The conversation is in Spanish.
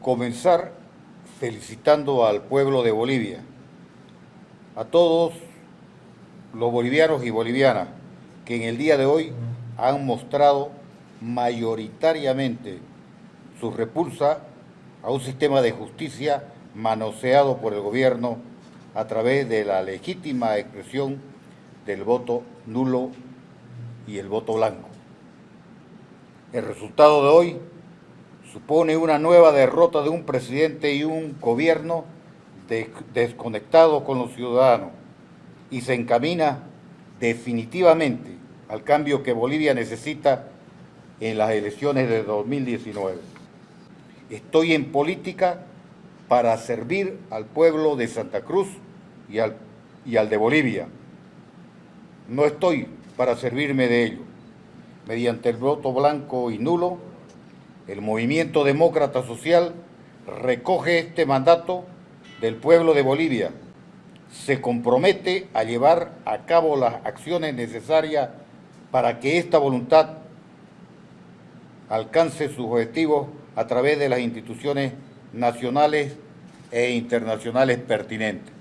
comenzar felicitando al pueblo de Bolivia, a todos los bolivianos y bolivianas que en el día de hoy han mostrado mayoritariamente su repulsa a un sistema de justicia manoseado por el gobierno a través de la legítima expresión del voto nulo y el voto blanco. El resultado de hoy supone una nueva derrota de un presidente y un gobierno desconectado con los ciudadanos y se encamina definitivamente al cambio que Bolivia necesita en las elecciones de 2019. Estoy en política para servir al pueblo de Santa Cruz y al, y al de Bolivia. No estoy para servirme de ello. Mediante el voto blanco y nulo, el Movimiento Demócrata Social recoge este mandato del pueblo de Bolivia. Se compromete a llevar a cabo las acciones necesarias para que esta voluntad alcance sus objetivos a través de las instituciones nacionales e internacionales pertinentes.